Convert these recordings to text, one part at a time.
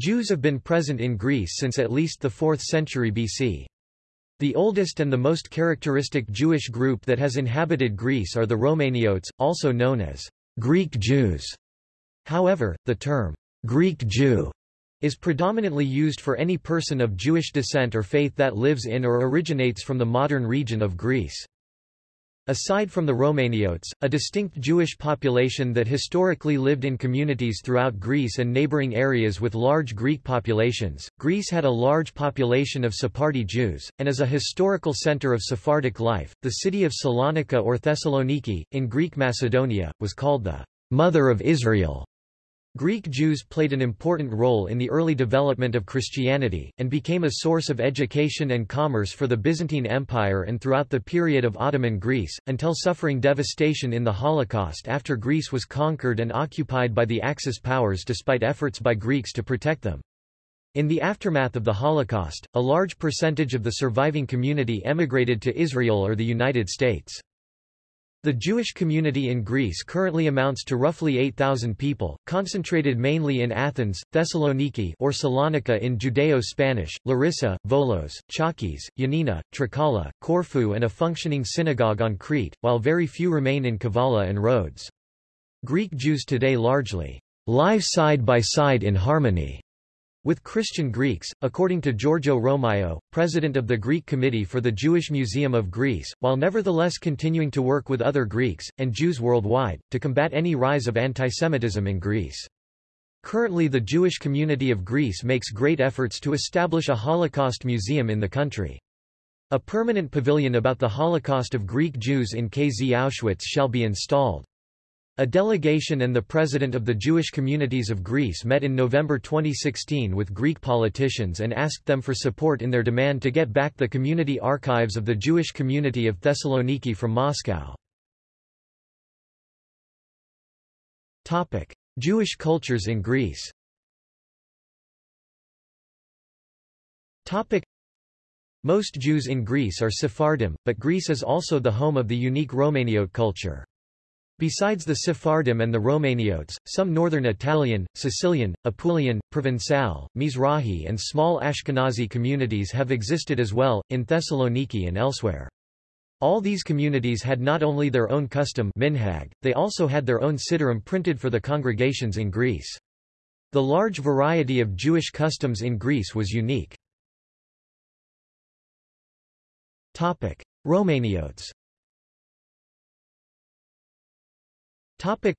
Jews have been present in Greece since at least the 4th century BC. The oldest and the most characteristic Jewish group that has inhabited Greece are the Romaniotes, also known as Greek Jews. However, the term Greek Jew is predominantly used for any person of Jewish descent or faith that lives in or originates from the modern region of Greece. Aside from the Romaniotes, a distinct Jewish population that historically lived in communities throughout Greece and neighboring areas with large Greek populations, Greece had a large population of Sephardi Jews, and as a historical center of Sephardic life, the city of Salonika or Thessaloniki, in Greek Macedonia, was called the Mother of Israel. Greek Jews played an important role in the early development of Christianity, and became a source of education and commerce for the Byzantine Empire and throughout the period of Ottoman Greece, until suffering devastation in the Holocaust after Greece was conquered and occupied by the Axis powers despite efforts by Greeks to protect them. In the aftermath of the Holocaust, a large percentage of the surviving community emigrated to Israel or the United States. The Jewish community in Greece currently amounts to roughly 8,000 people, concentrated mainly in Athens, Thessaloniki or Salonika in Judeo-Spanish, Larissa, Volos, Chalkis, Ioannina, Trikala, Corfu and a functioning synagogue on Crete, while very few remain in Kavala and Rhodes. Greek Jews today largely live side by side in harmony with Christian Greeks, according to Giorgio Romaio, president of the Greek Committee for the Jewish Museum of Greece, while nevertheless continuing to work with other Greeks, and Jews worldwide, to combat any rise of antisemitism in Greece. Currently the Jewish community of Greece makes great efforts to establish a Holocaust museum in the country. A permanent pavilion about the Holocaust of Greek Jews in KZ Auschwitz shall be installed. A delegation and the president of the Jewish communities of Greece met in November 2016 with Greek politicians and asked them for support in their demand to get back the community archives of the Jewish community of Thessaloniki from Moscow. Topic: Jewish cultures in Greece Topic: Most Jews in Greece are Sephardim, but Greece is also the home of the unique Romaniote culture. Besides the Sephardim and the Romaniotes, some northern Italian, Sicilian, Apulian, Provençal, Mizrahi and small Ashkenazi communities have existed as well, in Thessaloniki and elsewhere. All these communities had not only their own custom minhag, they also had their own siddurim printed for the congregations in Greece. The large variety of Jewish customs in Greece was unique. Romaniotes Topic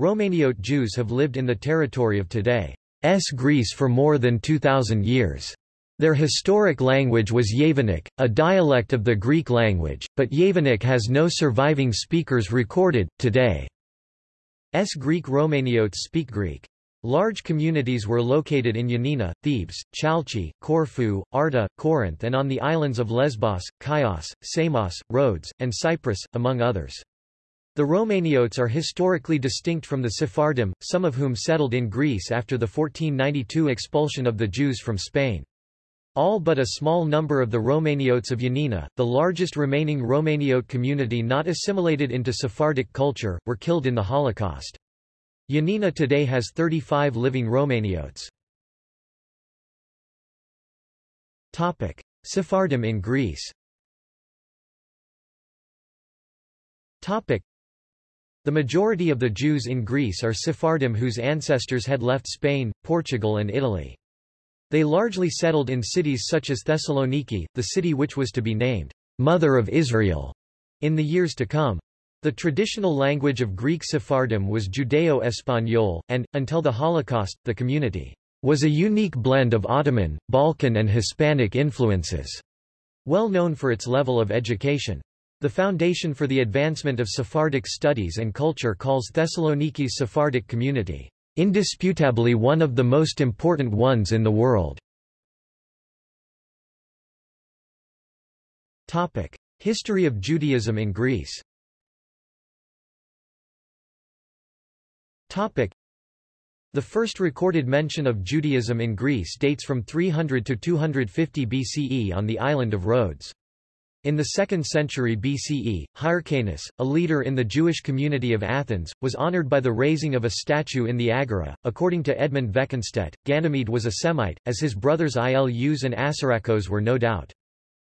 Romaniote Jews have lived in the territory of today's Greece for more than 2,000 years. Their historic language was Yevanic, a dialect of the Greek language, but Yevanic has no surviving speakers recorded. Today, S Greek Romaniotes speak Greek. Large communities were located in Ioannina, Thebes, Chalchi, Corfu, Arta, Corinth and on the islands of Lesbos, Chios, Samos, Rhodes, and Cyprus, among others. The Romaniotes are historically distinct from the Sephardim, some of whom settled in Greece after the 1492 expulsion of the Jews from Spain. All but a small number of the Romaniotes of Yanina, the largest remaining Romaniote community not assimilated into Sephardic culture, were killed in the Holocaust. Yanina today has 35 living Romaniotes. Sephardim in Greece the majority of the Jews in Greece are Sephardim whose ancestors had left Spain, Portugal and Italy. They largely settled in cities such as Thessaloniki, the city which was to be named, Mother of Israel, in the years to come. The traditional language of Greek Sephardim was Judeo-Espanol, and, until the Holocaust, the community was a unique blend of Ottoman, Balkan and Hispanic influences, well known for its level of education. The Foundation for the Advancement of Sephardic Studies and Culture calls Thessaloniki's Sephardic community, "...indisputably one of the most important ones in the world." Topic. History of Judaism in Greece Topic. The first recorded mention of Judaism in Greece dates from 300 to 250 BCE on the island of Rhodes. In the 2nd century BCE, Hyrcanus, a leader in the Jewish community of Athens, was honored by the raising of a statue in the Agora. According to Edmund Wekenstedt, Ganymede was a Semite, as his brothers Ilus and Assaracos were no doubt.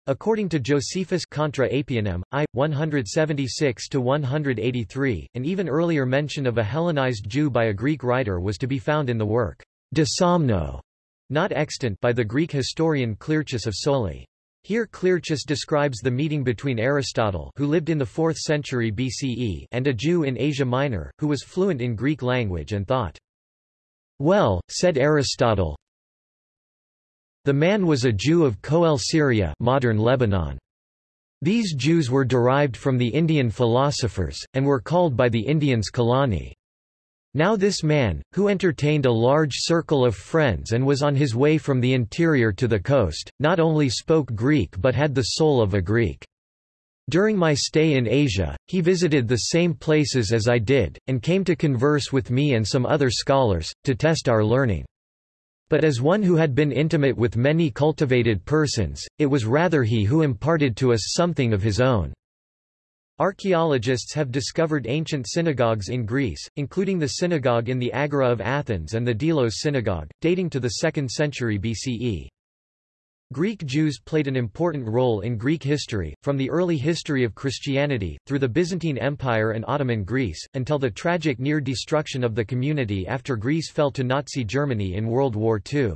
According to Josephus Contra Apionem, I. 176-183, an even earlier mention of a Hellenized Jew by a Greek writer was to be found in the work De Somno, not extant by the Greek historian Clearchus of Soli. Here Clearchus describes the meeting between Aristotle who lived in the 4th century BCE and a Jew in Asia Minor, who was fluent in Greek language and thought. Well, said Aristotle, the man was a Jew of Coele Syria modern Lebanon. These Jews were derived from the Indian philosophers, and were called by the Indians Kalani. Now this man, who entertained a large circle of friends and was on his way from the interior to the coast, not only spoke Greek but had the soul of a Greek. During my stay in Asia, he visited the same places as I did, and came to converse with me and some other scholars, to test our learning. But as one who had been intimate with many cultivated persons, it was rather he who imparted to us something of his own. Archaeologists have discovered ancient synagogues in Greece, including the synagogue in the Agora of Athens and the Delos synagogue, dating to the 2nd century BCE. Greek Jews played an important role in Greek history, from the early history of Christianity, through the Byzantine Empire and Ottoman Greece, until the tragic near destruction of the community after Greece fell to Nazi Germany in World War II.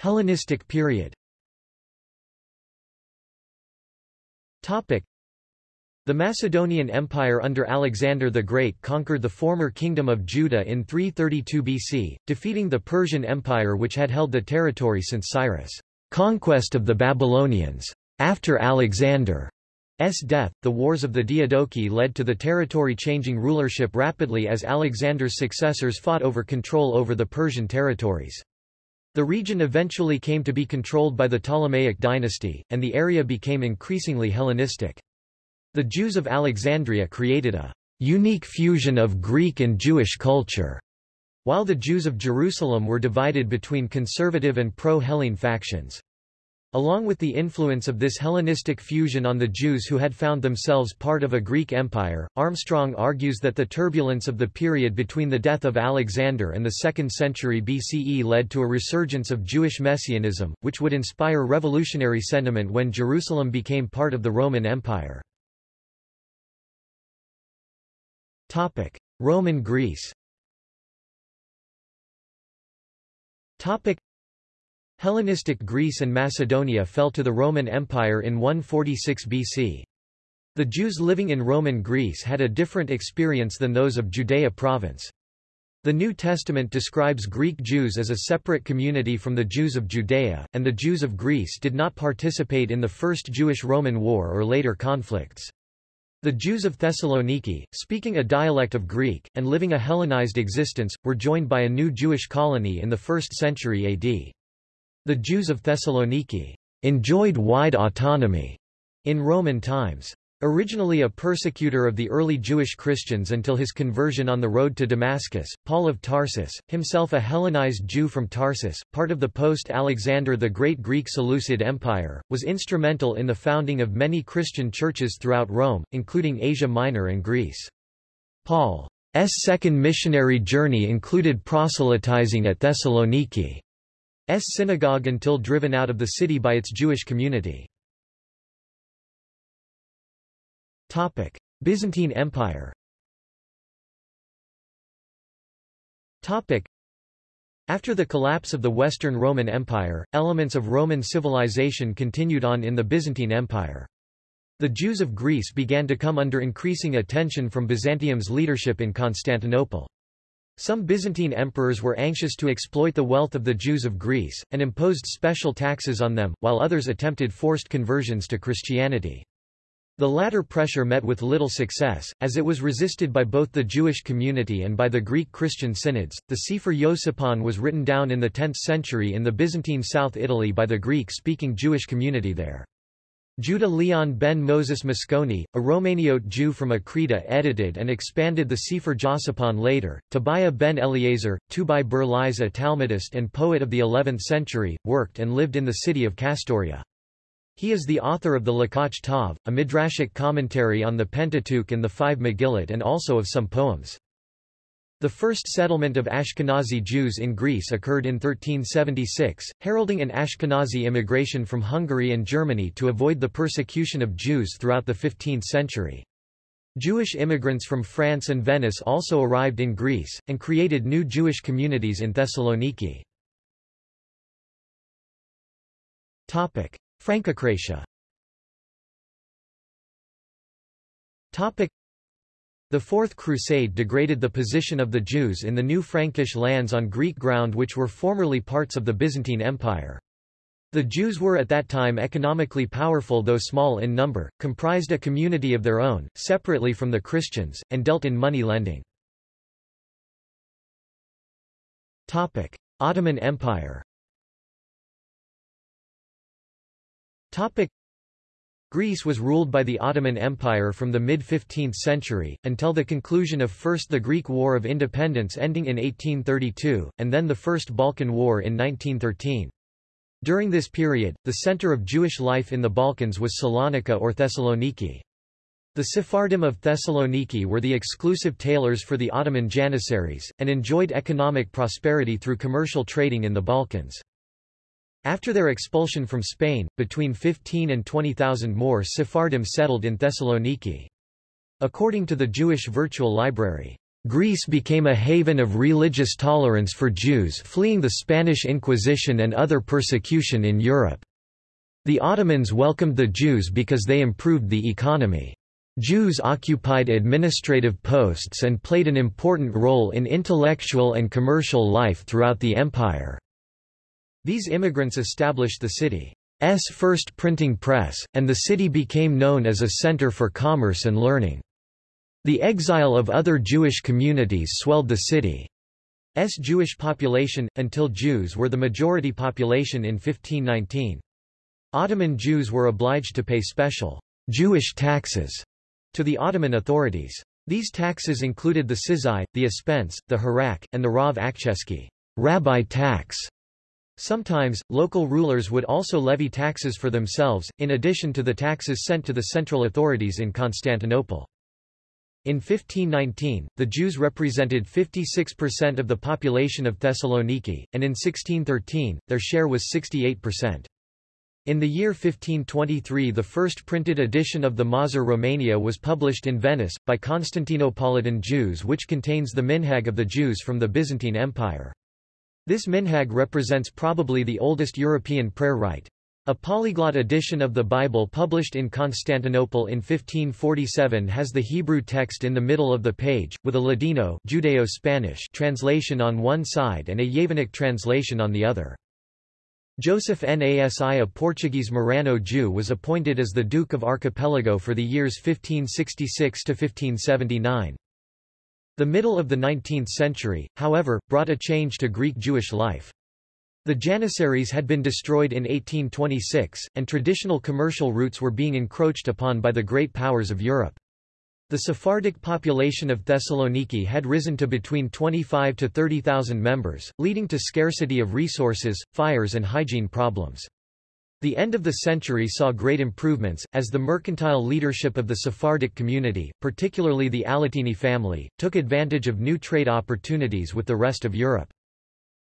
Hellenistic period The Macedonian Empire under Alexander the Great conquered the former kingdom of Judah in 332 BC, defeating the Persian Empire which had held the territory since Cyrus' conquest of the Babylonians. After Alexander's death, the Wars of the Diadochi led to the territory changing rulership rapidly as Alexander's successors fought over control over the Persian territories. The region eventually came to be controlled by the Ptolemaic dynasty, and the area became increasingly Hellenistic. The Jews of Alexandria created a unique fusion of Greek and Jewish culture, while the Jews of Jerusalem were divided between conservative and pro-Hellene factions. Along with the influence of this Hellenistic fusion on the Jews who had found themselves part of a Greek empire, Armstrong argues that the turbulence of the period between the death of Alexander and the 2nd century BCE led to a resurgence of Jewish messianism, which would inspire revolutionary sentiment when Jerusalem became part of the Roman Empire. Roman Greece Hellenistic Greece and Macedonia fell to the Roman Empire in 146 BC. The Jews living in Roman Greece had a different experience than those of Judea province. The New Testament describes Greek Jews as a separate community from the Jews of Judea, and the Jews of Greece did not participate in the First Jewish-Roman War or later conflicts. The Jews of Thessaloniki, speaking a dialect of Greek, and living a Hellenized existence, were joined by a new Jewish colony in the 1st century AD. The Jews of Thessaloniki enjoyed wide autonomy in Roman times. Originally a persecutor of the early Jewish Christians until his conversion on the road to Damascus, Paul of Tarsus, himself a Hellenized Jew from Tarsus, part of the post-Alexander the Great Greek Seleucid Empire, was instrumental in the founding of many Christian churches throughout Rome, including Asia Minor and Greece. Paul's second missionary journey included proselytizing at Thessaloniki. S synagogue until driven out of the city by its Jewish community. Topic: Byzantine Empire. Topic: After the collapse of the Western Roman Empire, elements of Roman civilization continued on in the Byzantine Empire. The Jews of Greece began to come under increasing attention from Byzantium's leadership in Constantinople. Some Byzantine emperors were anxious to exploit the wealth of the Jews of Greece, and imposed special taxes on them, while others attempted forced conversions to Christianity. The latter pressure met with little success, as it was resisted by both the Jewish community and by the Greek Christian synods. The Sefer Yosipon was written down in the 10th century in the Byzantine South Italy by the Greek speaking Jewish community there. Judah Leon ben Moses Mosconi, a Romaniote Jew from Achrida edited and expanded the Sefer Jossipon later. Tobiah ben Eliezer, Tubai Ber a Talmudist and poet of the 11th century, worked and lived in the city of Castoria. He is the author of the Lekach Tov, a midrashic commentary on the Pentateuch and the five Megillot and also of some poems. The first settlement of Ashkenazi Jews in Greece occurred in 1376, heralding an Ashkenazi immigration from Hungary and Germany to avoid the persecution of Jews throughout the 15th century. Jewish immigrants from France and Venice also arrived in Greece, and created new Jewish communities in Thessaloniki. Francocratia the Fourth Crusade degraded the position of the Jews in the new Frankish lands on Greek ground which were formerly parts of the Byzantine Empire. The Jews were at that time economically powerful though small in number, comprised a community of their own, separately from the Christians, and dealt in money lending. Ottoman Empire Greece was ruled by the Ottoman Empire from the mid-15th century, until the conclusion of first the Greek War of Independence ending in 1832, and then the First Balkan War in 1913. During this period, the center of Jewish life in the Balkans was Salonika or Thessaloniki. The Sephardim of Thessaloniki were the exclusive tailors for the Ottoman Janissaries, and enjoyed economic prosperity through commercial trading in the Balkans. After their expulsion from Spain, between 15 and 20,000 more Sephardim settled in Thessaloniki. According to the Jewish Virtual Library, Greece became a haven of religious tolerance for Jews fleeing the Spanish Inquisition and other persecution in Europe. The Ottomans welcomed the Jews because they improved the economy. Jews occupied administrative posts and played an important role in intellectual and commercial life throughout the empire. These immigrants established the city's first printing press, and the city became known as a center for commerce and learning. The exile of other Jewish communities swelled the city's Jewish population, until Jews were the majority population in 1519. Ottoman Jews were obliged to pay special Jewish taxes to the Ottoman authorities. These taxes included the sizai, the expense, the harak, and the rav akcheski rabbi tax. Sometimes, local rulers would also levy taxes for themselves, in addition to the taxes sent to the central authorities in Constantinople. In 1519, the Jews represented 56% of the population of Thessaloniki, and in 1613, their share was 68%. In the year 1523 the first printed edition of the Mahzor Romania was published in Venice, by Constantinopolitan Jews which contains the minhag of the Jews from the Byzantine Empire. This minhag represents probably the oldest European prayer rite. A polyglot edition of the Bible published in Constantinople in 1547 has the Hebrew text in the middle of the page, with a Ladino Judeo-Spanish translation on one side and a Yevanic translation on the other. Joseph Nasi a Portuguese Marrano Jew was appointed as the Duke of Archipelago for the years 1566–1579. The middle of the 19th century, however, brought a change to Greek Jewish life. The Janissaries had been destroyed in 1826, and traditional commercial routes were being encroached upon by the great powers of Europe. The Sephardic population of Thessaloniki had risen to between 25 to 30,000 members, leading to scarcity of resources, fires and hygiene problems. The end of the century saw great improvements, as the mercantile leadership of the Sephardic community, particularly the Alatini family, took advantage of new trade opportunities with the rest of Europe.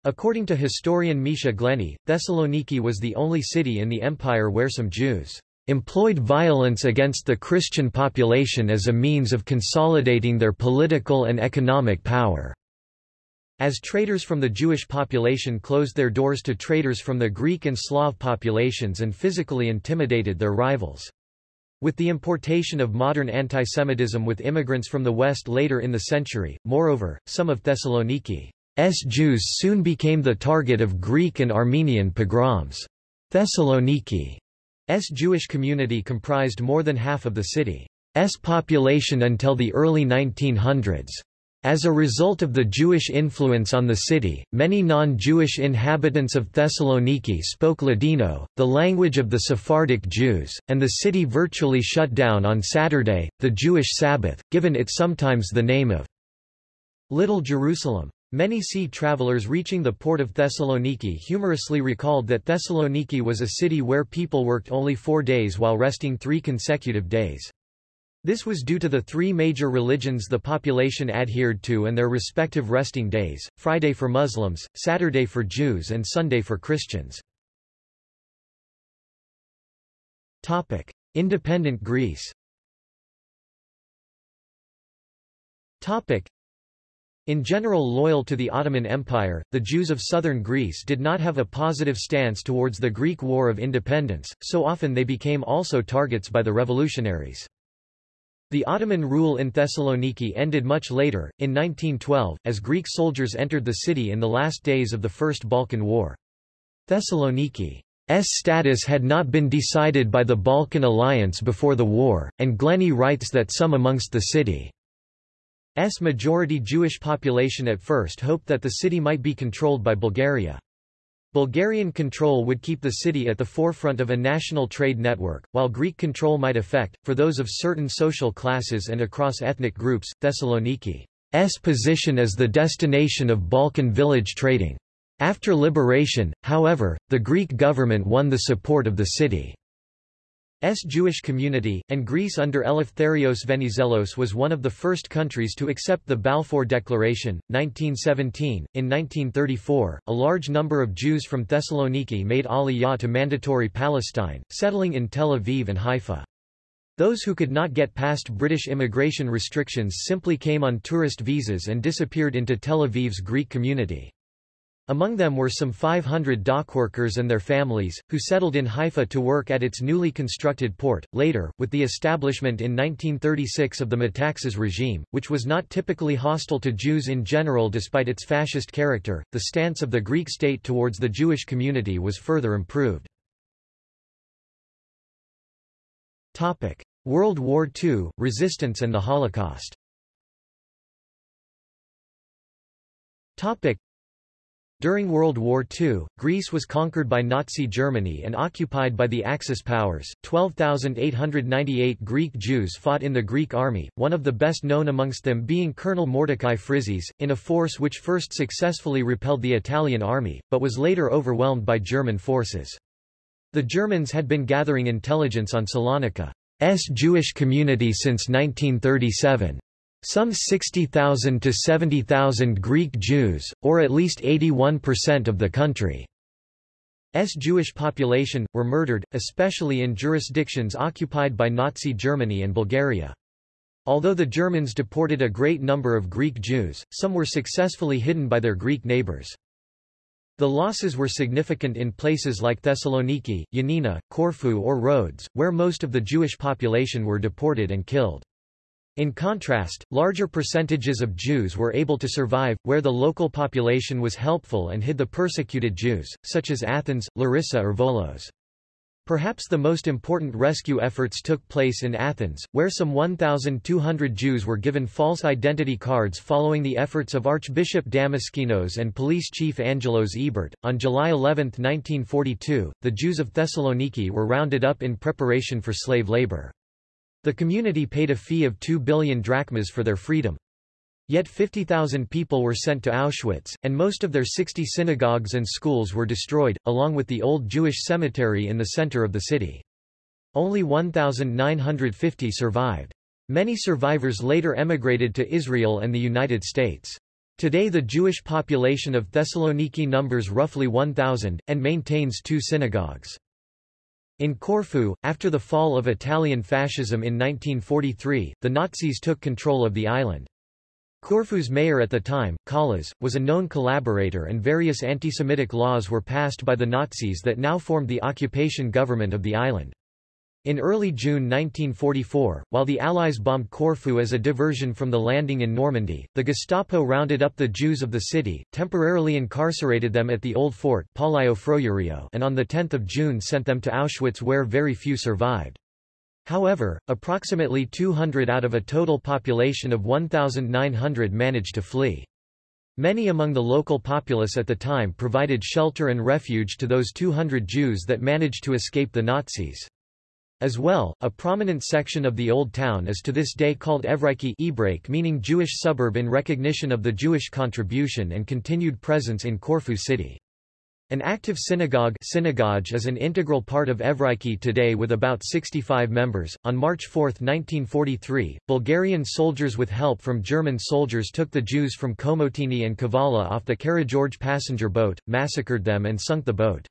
According to historian Misha Glenny, Thessaloniki was the only city in the empire where some Jews employed violence against the Christian population as a means of consolidating their political and economic power. As traders from the Jewish population closed their doors to traders from the Greek and Slav populations and physically intimidated their rivals. With the importation of modern antisemitism with immigrants from the West later in the century, moreover, some of Thessaloniki's Jews soon became the target of Greek and Armenian pogroms. Thessaloniki's Jewish community comprised more than half of the city's population until the early 1900s. As a result of the Jewish influence on the city, many non-Jewish inhabitants of Thessaloniki spoke Ladino, the language of the Sephardic Jews, and the city virtually shut down on Saturday, the Jewish Sabbath, given it sometimes the name of Little Jerusalem. Many sea travelers reaching the port of Thessaloniki humorously recalled that Thessaloniki was a city where people worked only four days while resting three consecutive days. This was due to the three major religions the population adhered to and their respective resting days, Friday for Muslims, Saturday for Jews and Sunday for Christians. Independent Greece in general loyal to the Ottoman Empire, the Jews of southern Greece did not have a positive stance towards the Greek War of Independence, so often they became also targets by the revolutionaries. The Ottoman rule in Thessaloniki ended much later, in 1912, as Greek soldiers entered the city in the last days of the First Balkan War. Thessaloniki's status had not been decided by the Balkan Alliance before the war, and Glenny writes that some amongst the city's majority Jewish population at first hoped that the city might be controlled by Bulgaria. Bulgarian control would keep the city at the forefront of a national trade network, while Greek control might affect, for those of certain social classes and across ethnic groups, Thessaloniki's position as the destination of Balkan village trading. After liberation, however, the Greek government won the support of the city. S Jewish community, and Greece under Eleftherios Venizelos was one of the first countries to accept the Balfour Declaration, 1917. In 1934, a large number of Jews from Thessaloniki made Aliyah to mandatory Palestine, settling in Tel Aviv and Haifa. Those who could not get past British immigration restrictions simply came on tourist visas and disappeared into Tel Aviv's Greek community. Among them were some 500 dockworkers and their families, who settled in Haifa to work at its newly constructed port. Later, with the establishment in 1936 of the Metaxas regime, which was not typically hostile to Jews in general despite its fascist character, the stance of the Greek state towards the Jewish community was further improved. Topic: World War II, resistance and the Holocaust during World War II, Greece was conquered by Nazi Germany and occupied by the Axis powers. 12,898 Greek Jews fought in the Greek army, one of the best known amongst them being Colonel Mordecai Frizis, in a force which first successfully repelled the Italian army, but was later overwhelmed by German forces. The Germans had been gathering intelligence on Salonika's Jewish community since 1937. Some 60,000 to 70,000 Greek Jews, or at least 81% of the country's Jewish population, were murdered, especially in jurisdictions occupied by Nazi Germany and Bulgaria. Although the Germans deported a great number of Greek Jews, some were successfully hidden by their Greek neighbors. The losses were significant in places like Thessaloniki, Ioannina, Corfu or Rhodes, where most of the Jewish population were deported and killed. In contrast, larger percentages of Jews were able to survive, where the local population was helpful and hid the persecuted Jews, such as Athens, Larissa or Volos. Perhaps the most important rescue efforts took place in Athens, where some 1,200 Jews were given false identity cards following the efforts of Archbishop Damaskinos and Police Chief Angelos Evert. On July 11, 1942, the Jews of Thessaloniki were rounded up in preparation for slave labor. The community paid a fee of 2 billion drachmas for their freedom. Yet 50,000 people were sent to Auschwitz, and most of their 60 synagogues and schools were destroyed, along with the old Jewish cemetery in the center of the city. Only 1,950 survived. Many survivors later emigrated to Israel and the United States. Today the Jewish population of Thessaloniki numbers roughly 1,000, and maintains two synagogues. In Corfu, after the fall of Italian fascism in 1943, the Nazis took control of the island. Corfu's mayor at the time, Kallas, was a known collaborator and various anti-Semitic laws were passed by the Nazis that now formed the occupation government of the island. In early June 1944, while the Allies bombed Corfu as a diversion from the landing in Normandy, the Gestapo rounded up the Jews of the city, temporarily incarcerated them at the old fort and on 10 June sent them to Auschwitz where very few survived. However, approximately 200 out of a total population of 1,900 managed to flee. Many among the local populace at the time provided shelter and refuge to those 200 Jews that managed to escape the Nazis. As well, a prominent section of the Old Town is to this day called Evreiki Ebrake meaning Jewish suburb in recognition of the Jewish contribution and continued presence in Corfu city. An active synagogue synagogue is an integral part of Evreiki today with about 65 members. On March 4, 1943, Bulgarian soldiers with help from German soldiers took the Jews from Komotini and Kavala off the Karageorge passenger boat, massacred them and sunk the boat.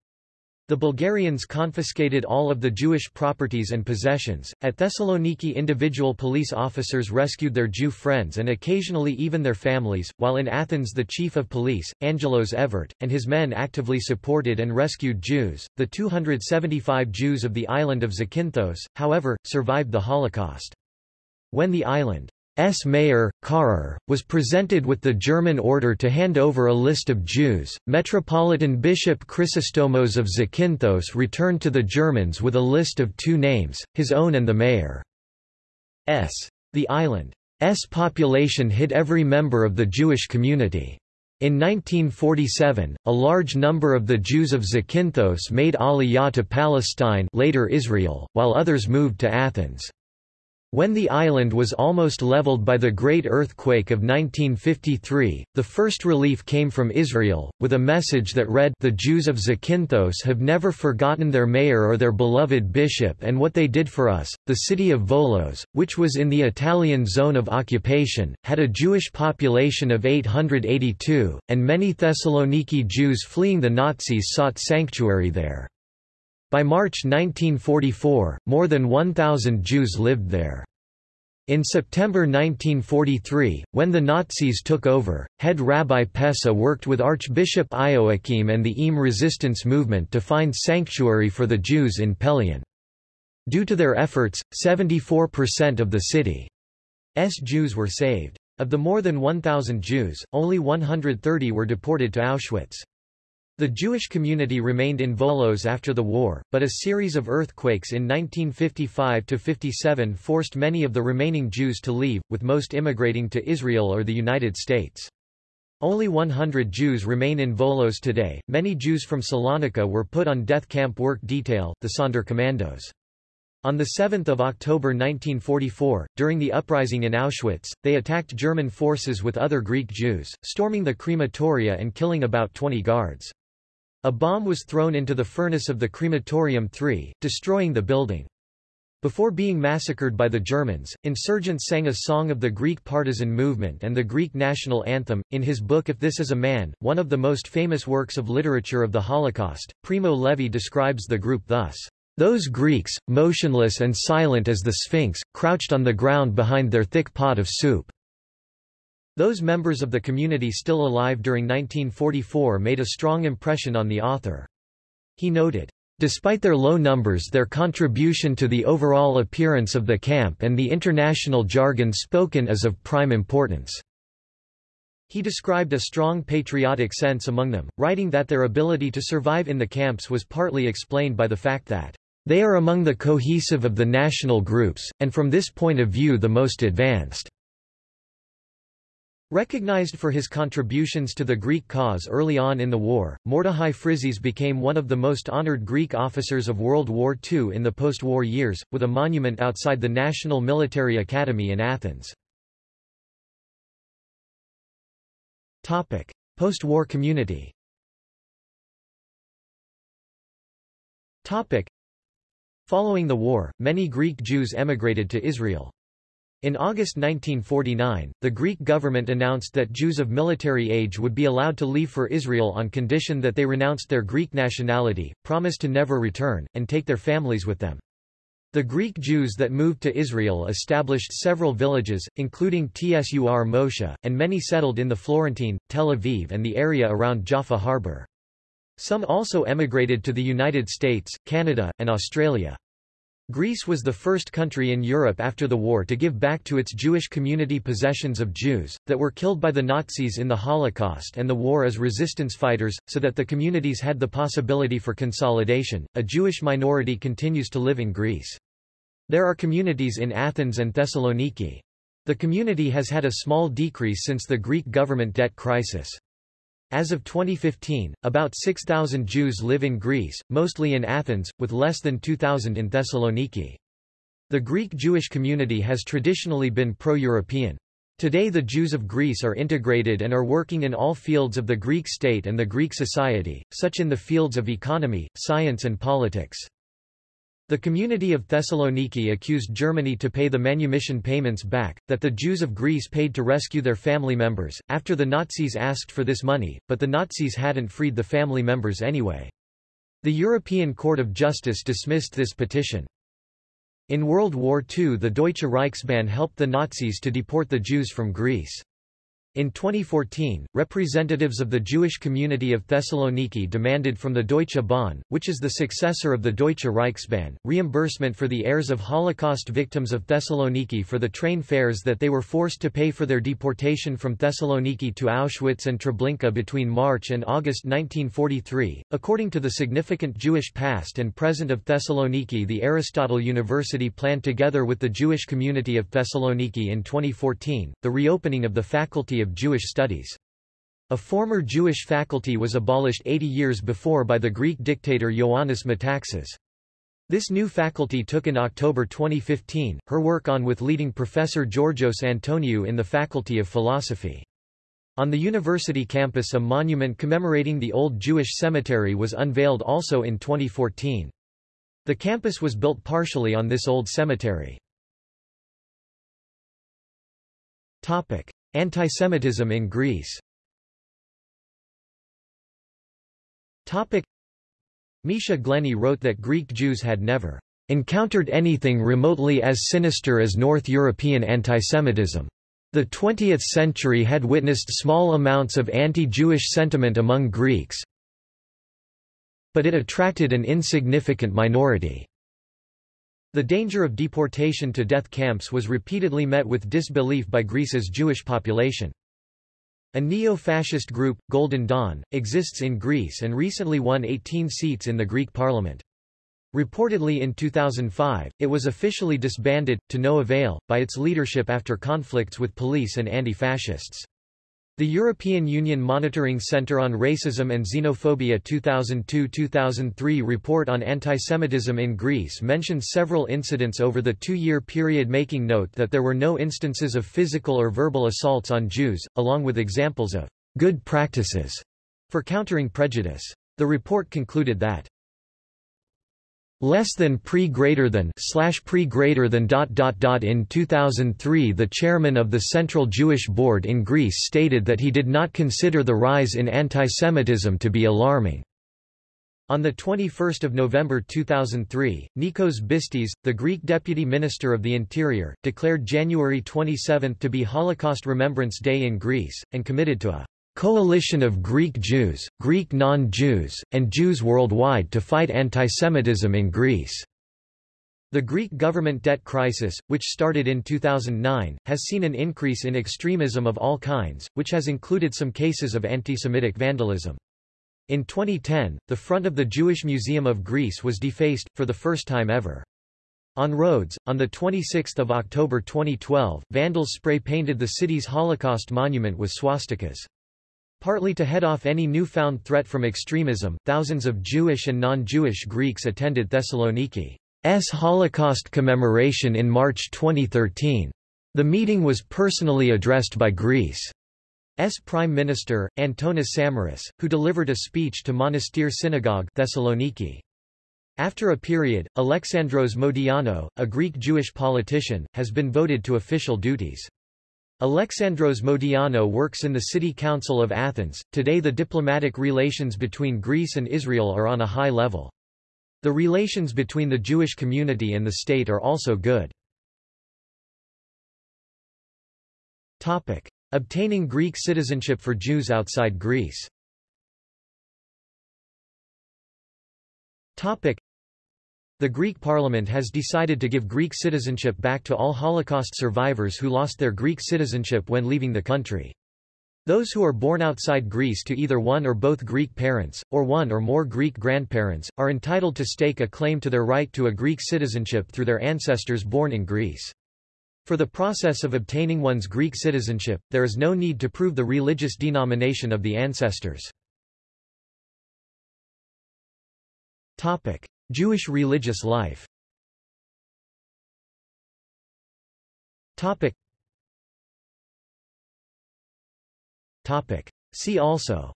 The Bulgarians confiscated all of the Jewish properties and possessions. At Thessaloniki, individual police officers rescued their Jew friends and occasionally even their families, while in Athens, the chief of police, Angelos Evert, and his men actively supported and rescued Jews. The 275 Jews of the island of Zakynthos, however, survived the Holocaust. When the island S. mayor, Karrer, was presented with the German order to hand over a list of Jews. Metropolitan Bishop Chrysostomos of Zakynthos returned to the Germans with a list of two names, his own and the mayor's. The island's population hid every member of the Jewish community. In 1947, a large number of the Jews of Zakynthos made Aliyah to Palestine later Israel, while others moved to Athens. When the island was almost leveled by the Great Earthquake of 1953, the first relief came from Israel, with a message that read The Jews of Zakynthos have never forgotten their mayor or their beloved bishop and what they did for us. The city of Volos, which was in the Italian zone of occupation, had a Jewish population of 882, and many Thessaloniki Jews fleeing the Nazis sought sanctuary there. By March 1944, more than 1,000 Jews lived there. In September 1943, when the Nazis took over, head Rabbi Pessa worked with Archbishop Ioachim and the EAM resistance movement to find sanctuary for the Jews in Pelion. Due to their efforts, 74% of the city's Jews were saved. Of the more than 1,000 Jews, only 130 were deported to Auschwitz. The Jewish community remained in Volos after the war, but a series of earthquakes in 1955–57 forced many of the remaining Jews to leave, with most immigrating to Israel or the United States. Only 100 Jews remain in Volos today. Many Jews from Salonika were put on death camp work detail, the Sonderkommandos. On 7 October 1944, during the uprising in Auschwitz, they attacked German forces with other Greek Jews, storming the crematoria and killing about 20 guards. A bomb was thrown into the furnace of the crematorium 3, destroying the building. Before being massacred by the Germans, insurgents sang a song of the Greek partisan movement and the Greek national anthem. In his book If This Is a Man, one of the most famous works of literature of the Holocaust, Primo Levi describes the group thus. Those Greeks, motionless and silent as the Sphinx, crouched on the ground behind their thick pot of soup. Those members of the community still alive during 1944 made a strong impression on the author. He noted, Despite their low numbers their contribution to the overall appearance of the camp and the international jargon spoken is of prime importance." He described a strong patriotic sense among them, writing that their ability to survive in the camps was partly explained by the fact that, "...they are among the cohesive of the national groups, and from this point of view the most advanced." Recognized for his contributions to the Greek cause early on in the war, Mordechai Frizis became one of the most honored Greek officers of World War II in the post-war years, with a monument outside the National Military Academy in Athens. Post-war community Following the war, many Greek Jews emigrated to Israel. In August 1949, the Greek government announced that Jews of military age would be allowed to leave for Israel on condition that they renounced their Greek nationality, promised to never return, and take their families with them. The Greek Jews that moved to Israel established several villages, including Tsur Moshe, and many settled in the Florentine, Tel Aviv and the area around Jaffa harbor. Some also emigrated to the United States, Canada, and Australia. Greece was the first country in Europe after the war to give back to its Jewish community possessions of Jews, that were killed by the Nazis in the Holocaust and the war as resistance fighters, so that the communities had the possibility for consolidation. A Jewish minority continues to live in Greece. There are communities in Athens and Thessaloniki. The community has had a small decrease since the Greek government debt crisis. As of 2015, about 6,000 Jews live in Greece, mostly in Athens, with less than 2,000 in Thessaloniki. The Greek Jewish community has traditionally been pro-European. Today the Jews of Greece are integrated and are working in all fields of the Greek state and the Greek society, such in the fields of economy, science and politics. The community of Thessaloniki accused Germany to pay the manumission payments back, that the Jews of Greece paid to rescue their family members, after the Nazis asked for this money, but the Nazis hadn't freed the family members anyway. The European Court of Justice dismissed this petition. In World War II the Deutsche Reichsbahn helped the Nazis to deport the Jews from Greece. In 2014, representatives of the Jewish community of Thessaloniki demanded from the Deutsche Bahn, which is the successor of the Deutsche Reichsbahn, reimbursement for the heirs of Holocaust victims of Thessaloniki for the train fares that they were forced to pay for their deportation from Thessaloniki to Auschwitz and Treblinka between March and August 1943. According to the significant Jewish past and present of Thessaloniki, the Aristotle University planned together with the Jewish community of Thessaloniki in 2014 the reopening of the faculty of Jewish Studies. A former Jewish faculty was abolished 80 years before by the Greek dictator Ioannis Metaxas. This new faculty took in October 2015, her work on with leading professor Georgios Antoniou in the Faculty of Philosophy. On the university campus a monument commemorating the old Jewish cemetery was unveiled also in 2014. The campus was built partially on this old cemetery. Topic. Antisemitism in Greece Topic. Misha Glenny wrote that Greek Jews had never encountered anything remotely as sinister as North European antisemitism. The 20th century had witnessed small amounts of anti-Jewish sentiment among Greeks, but it attracted an insignificant minority. The danger of deportation to death camps was repeatedly met with disbelief by Greece's Jewish population. A neo-fascist group, Golden Dawn, exists in Greece and recently won 18 seats in the Greek parliament. Reportedly in 2005, it was officially disbanded, to no avail, by its leadership after conflicts with police and anti-fascists. The European Union Monitoring Centre on Racism and Xenophobia 2002-2003 report on antisemitism in Greece mentioned several incidents over the two-year period making note that there were no instances of physical or verbal assaults on Jews, along with examples of good practices for countering prejudice. The report concluded that less than pre greater than slash pre greater than dot dot dot in 2003 the chairman of the Central Jewish Board in Greece stated that he did not consider the rise in antisemitism to be alarming. On 21 November 2003, Nikos Bistis, the Greek Deputy Minister of the Interior, declared January 27 to be Holocaust Remembrance Day in Greece, and committed to a coalition of Greek Jews, Greek non-Jews, and Jews worldwide to fight antisemitism in Greece. The Greek government debt crisis, which started in 2009, has seen an increase in extremism of all kinds, which has included some cases of antisemitic vandalism. In 2010, the front of the Jewish Museum of Greece was defaced, for the first time ever. On Rhodes, on 26 October 2012, vandals spray-painted the city's Holocaust monument with swastikas. Partly to head off any newfound threat from extremism, thousands of Jewish and non-Jewish Greeks attended Thessaloniki's Holocaust commemoration in March 2013. The meeting was personally addressed by Greece's Prime Minister, Antonis Samaras, who delivered a speech to Monastir Synagogue Thessaloniki. After a period, Alexandros Modiano, a Greek Jewish politician, has been voted to official duties. Alexandros Modiano works in the City Council of Athens. Today the diplomatic relations between Greece and Israel are on a high level. The relations between the Jewish community and the state are also good. Topic: Obtaining Greek citizenship for Jews outside Greece. Topic: the Greek parliament has decided to give Greek citizenship back to all Holocaust survivors who lost their Greek citizenship when leaving the country. Those who are born outside Greece to either one or both Greek parents, or one or more Greek grandparents, are entitled to stake a claim to their right to a Greek citizenship through their ancestors born in Greece. For the process of obtaining one's Greek citizenship, there is no need to prove the religious denomination of the ancestors. Jewish religious life. Topic. Topic. See also.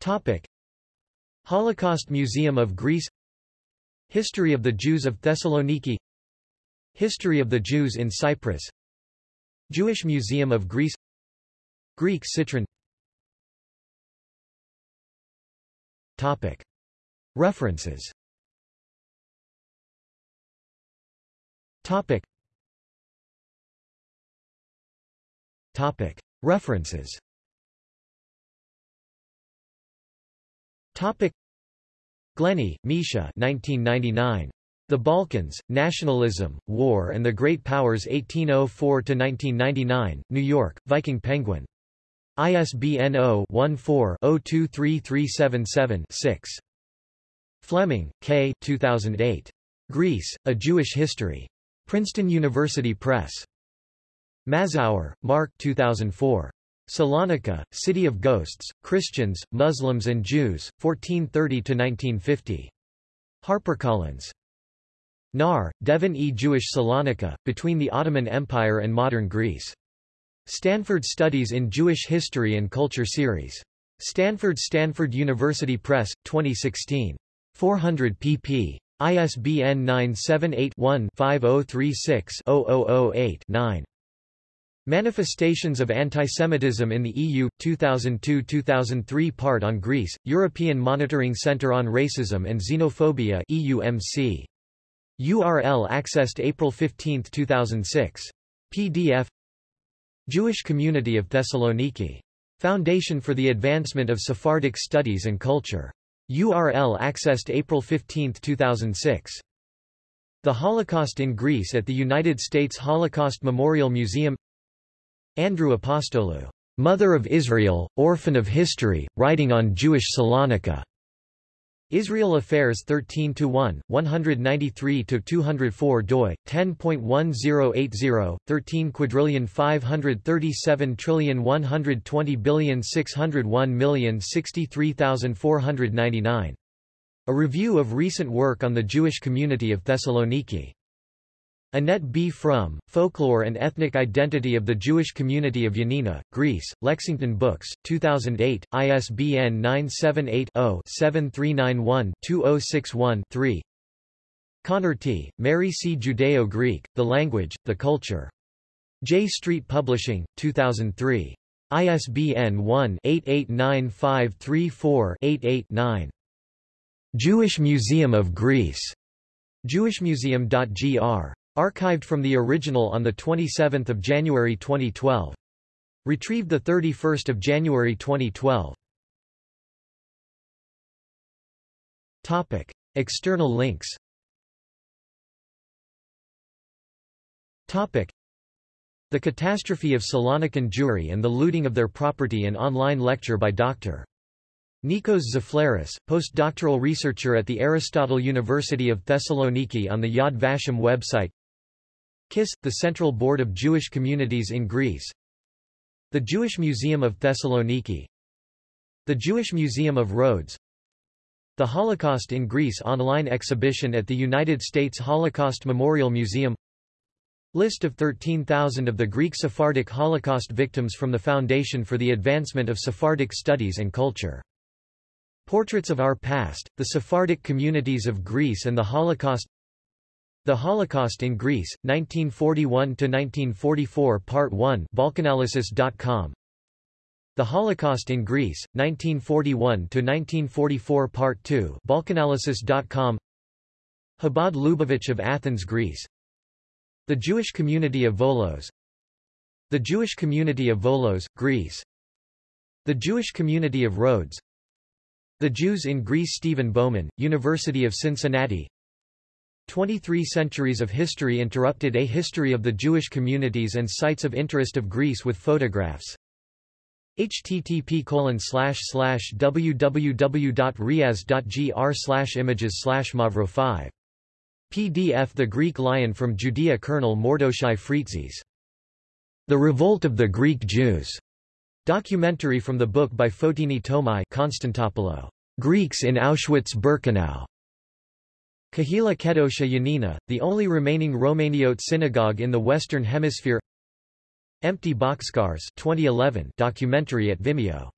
Topic. Holocaust Museum of Greece. History of the Jews of Thessaloniki. History of the Jews in Cyprus. Jewish Museum of Greece. Greek Citron Topic. References Topic. Topic. References Topic. Glenny, Misha 1999. The Balkans, Nationalism, War and the Great Powers 1804–1999, New York, Viking Penguin. ISBN 0-14-023377-6. Fleming, K. 2008. Greece, A Jewish History. Princeton University Press. Mazower, Mark 2004. Salonika, City of Ghosts, Christians, Muslims and Jews, 1430–1950. HarperCollins. Naar, Devin E. Jewish Salonika, Between the Ottoman Empire and Modern Greece. Stanford Studies in Jewish History and Culture Series. Stanford Stanford University Press, 2016. 400 pp. ISBN 978 one 5036 8 9 Manifestations of Antisemitism in the EU, 2002-2003 Part on Greece, European Monitoring Centre on Racism and Xenophobia EUMC. URL accessed April 15, 2006. PDF Jewish Community of Thessaloniki. Foundation for the Advancement of Sephardic Studies and Culture. URL accessed April 15, 2006. The Holocaust in Greece at the United States Holocaust Memorial Museum Andrew Apostolou, Mother of Israel, Orphan of History, writing on Jewish Salonika. Israel Affairs 13 to 1 193 to 204 doi, 10.1080, 13 quadrillion 537 trillion 120 billion 601 million 63499. A review of recent work on the Jewish community of Thessaloniki. Annette B. Fromm, Folklore and Ethnic Identity of the Jewish Community of Yanina, Greece, Lexington Books, 2008, ISBN 978-0-7391-2061-3 T., Mary C. Judeo-Greek, The Language, The Culture. Jay Street Publishing, 2003. ISBN 1-889534-88-9. Jewish Museum of Greece. jewishmuseum.gr Archived from the original on 27 January 2012. Retrieved 31 January 2012. Topic. External links Topic. The Catastrophe of Salonican Jewry and the Looting of Their Property An online lecture by Dr. Nikos Zaflaris, postdoctoral researcher at the Aristotle University of Thessaloniki on the Yad Vashem website KISS, the Central Board of Jewish Communities in Greece. The Jewish Museum of Thessaloniki. The Jewish Museum of Rhodes. The Holocaust in Greece online exhibition at the United States Holocaust Memorial Museum. List of 13,000 of the Greek Sephardic Holocaust victims from the Foundation for the Advancement of Sephardic Studies and Culture. Portraits of Our Past, the Sephardic Communities of Greece and the Holocaust the Holocaust in Greece, 1941–1944 Part 1 Balkanalysis.com The Holocaust in Greece, 1941–1944 Part 2 Balkanalysis.com Chabad Lubavitch of Athens, Greece. The Jewish Community of Volos. The Jewish Community of Volos, Greece. The Jewish Community of Rhodes. The Jews in Greece Stephen Bowman, University of Cincinnati 23 Centuries of History Interrupted A History of the Jewish Communities and Sites of Interest of Greece with Photographs http www.riaz.gr images mavro 5 PDF The Greek Lion from Judea Colonel Mordechai Frizis. The Revolt of the Greek Jews. Documentary from the book by Fotini Tomai Konstantopoulou. Greeks in Auschwitz-Birkenau. Kahila Kedosha Yanina, the only remaining Romaniote synagogue in the Western Hemisphere. Empty Boxcars 2011 documentary at Vimeo